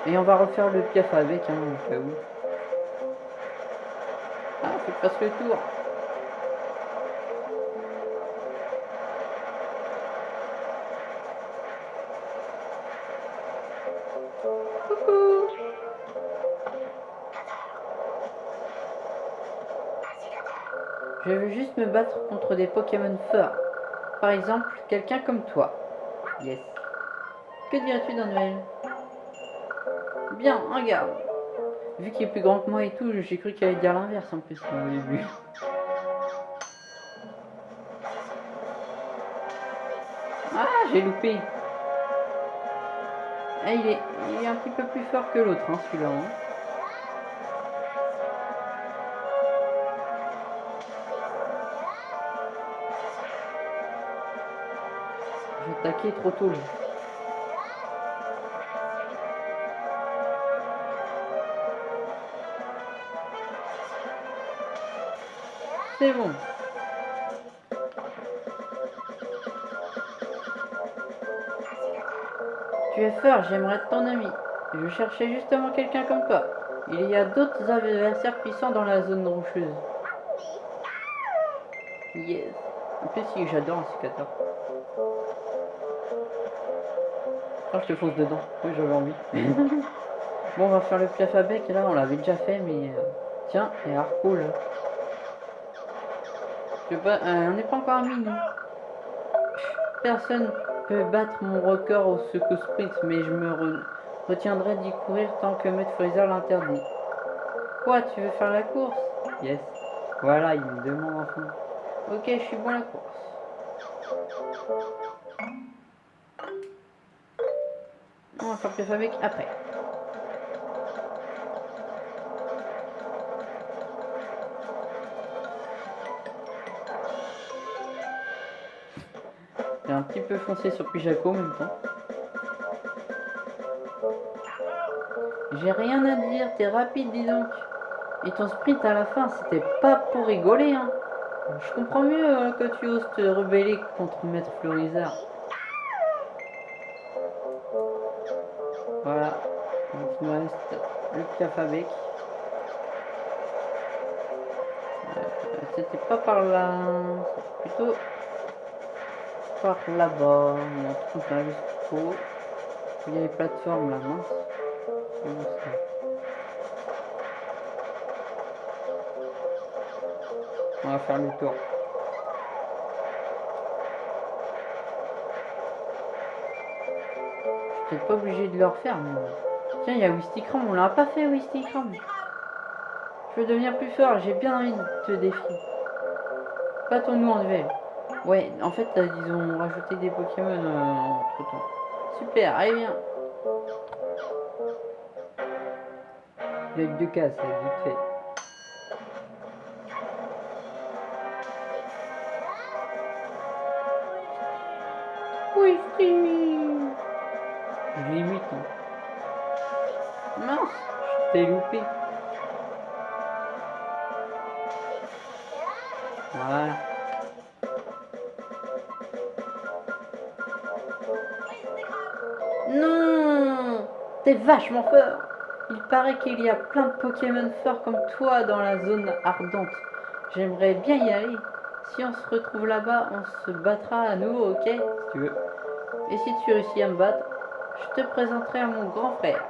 Et on va refaire le piaf avec, hein, au cas. Fasse le tour. Je veux juste me battre contre des Pokémon forts. Par exemple, quelqu'un comme toi. Yes. Que dirais-tu d'un duel Bien, regarde. Vu qu'il est plus grand que moi et tout, j'ai cru qu'il allait dire l'inverse en plus au début. Ah, j'ai loupé. Ah, il, est, il est un petit peu plus fort que l'autre, hein, celui-là. hein. J'ai attaqué trop tôt. là. C'est bon. Tu es fort, j'aimerais être ton ami. Je cherchais justement quelqu'un comme toi. Il y a d'autres adversaires puissants dans la zone rocheuse. Yes. En plus, si, j'adore un cicateur. Oh, je te fonce dedans. Oui, j'avais envie. bon, on va faire le piaf à bec. Là, on l'avait déjà fait, mais... euh, Tiens, et Arco, là. Je pas, euh, on n'est pas encore amis, nous. Personne peut battre mon record au secours sprint, mais je me re- retiendrai d'y courir tant que Maître Freezer l'interdit. Quoi, tu veux faire la course? Yes. Voilà, il me demande enfin. Ok, je suis bon à la course. On va faire piaf avec après. Petit peu foncé sur Pijaco en même temps. J'ai rien à dire, t'es rapide dis donc. Et ton sprint à la fin, c'était pas pour rigoler, hein. Je comprends mieux euh, que tu oses te rebeller contre Maître Florizard. Voilà. Donc il me reste le Piafabec. Euh, c'était pas par là. Plutôt par là-bas. On trouve là jusqu'au. Il y a les plateformes là, ça On va faire le tour. Je suis peut-être pas obligé de le refaire, mais... Tiens, il y a Wistikram, on l'a pas fait Wistikram. Je veux devenir plus fort, j'ai bien envie de te défier. Battons-nous en duel. Ouais, en fait, euh, ils ont rajouté des Pokémon euh, entre temps. Super, allez viens. Il y a deux cases, vite fait. Vachement fort Il paraît qu'il y a plein de Pokémon forts comme toi dans la zone ardente. J'aimerais bien y aller. Si on se retrouve là-bas, on se battra à nouveau, ok? Si tu veux. Et si tu réussis à me battre, je te présenterai à mon grand frère.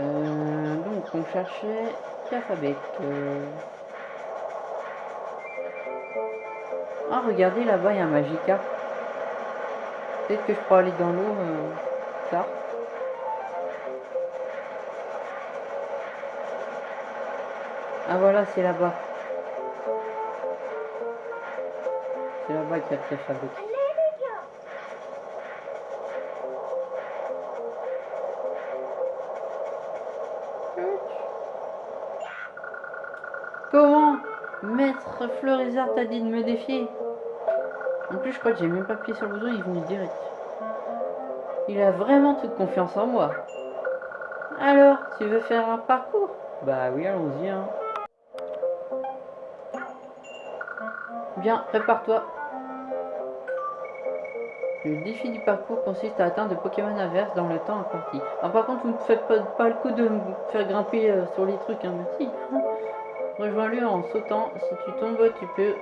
Euh, donc, on cherchait Cafabec. Euh... Ah, regardez, là-bas, il y a un Magica. Peut-être que je peux aller dans l'eau euh, tard. Ah, voilà, c'est là-bas. C'est là-bas qu'il y a le Cafabec. Comment Maître Fleurizard t'a dit de me défier? Plus, je crois que j'ai même pas appuyé sur le bouton, il est venu direct. Il a vraiment toute confiance en moi. Alors, tu veux faire un parcours? Bah oui, allons-y. Hein. Bien, prépare-toi. Le défi du parcours consiste à atteindre le Pokémon inverse dans le temps imparti. Alors par contre, vous ne faites pas, pas le coup de me faire grimper euh, sur les trucs, hein, merci. Rejoins-le en sautant. Si tu tombes, tu peux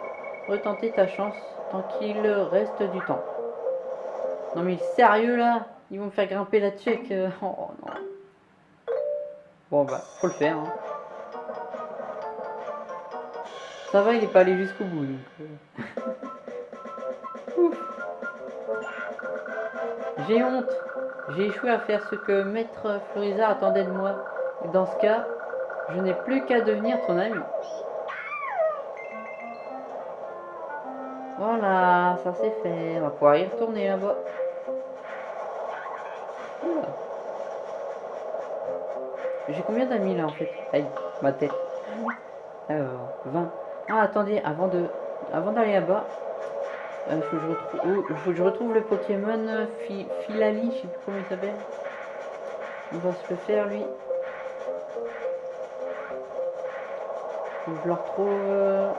retenter ta chance tant qu'il reste du temps. Non mais sérieux là? Ils vont me faire grimper la check. Euh, oh non. Bon bah, faut le faire. Hein. Ça va, il est pas allé jusqu'au bout. Donc... Euh. J'ai honte. J'ai échoué à faire ce que Maître Florizard attendait de moi. Dans ce cas, je n'ai plus qu'à devenir ton ami. Ça c'est fait. On va pouvoir y retourner là-bas. J'ai combien d'amis là en fait? Aïe, ma tête. Alors, 20. Ah, attendez, avant de, avant d'aller là-bas, il euh, oh, faut que je retrouve le Pokémon euh, Filali, je sais plus comment il s'appelle. On va se le faire lui. Je le retrouve euh,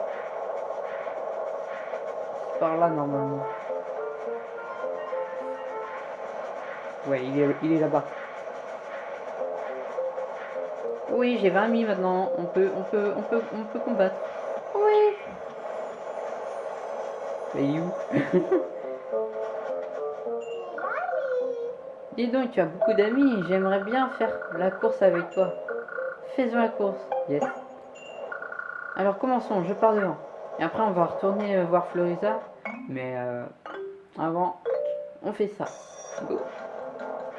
par là normalement. Ouais, il est, il est là-bas. Oui, j'ai 20 000 maintenant. On peut, on peut, on peut, on peut combattre. Oui. Mais où Dis donc, tu as beaucoup d'amis. J'aimerais bien faire la course avec toi. Faisons la course. Yes. Alors commençons, je pars devant. Et après on va retourner euh, voir Florisa. Mais euh, avant, on fait ça.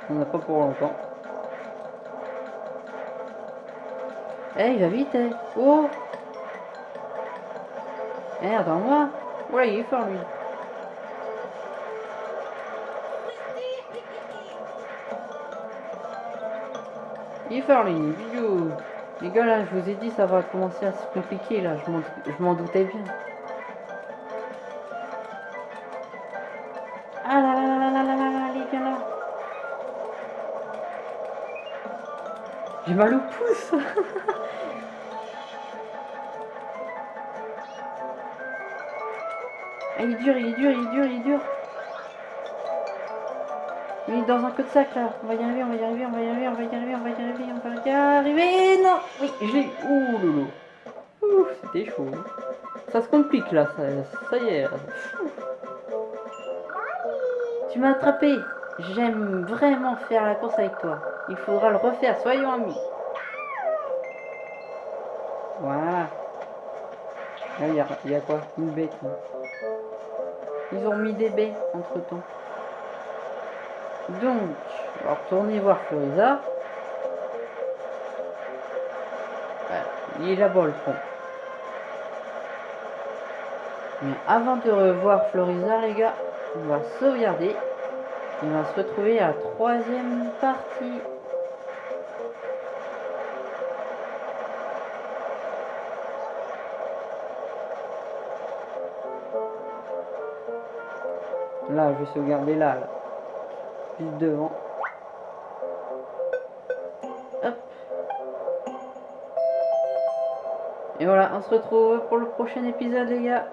On n'a pas pour longtemps. Eh, il va vite, eh. Oh Eh, attends-moi. Ouais, il est fort, lui. Il est fort, lui. Les gars, là, je vous ai dit, ça va commencer à se compliquer, là. Je m'en doutais bien. Mal au pouce Ah, il est dur, il est dur, il est dur, il est dur. Il est dans un cul-de-sac là. On va y arriver, on va y arriver, on va y arriver, on va y arriver, on va y arriver, on va y arriver. Non Oui, je l'ai. Ouh loulou. Ouh, c'était chaud. Ça se complique là, ça, ça y est. Tu m'as attrapé. J'aime vraiment faire la course avec toi. Il faudra le refaire, soyons amis. Voilà. Là, il y a, quoi? Une bête. Ils ont mis des baies entre temps. Donc, on va retourner voir Floriza. Voilà, il est là-bas le pont. Mais avant de revoir Floriza, les gars, on va sauvegarder. On va se retrouver à la troisième partie. Je vais sauvegarder là, là. Juste devant. Et voilà, on se retrouve pour le prochain épisode, les gars.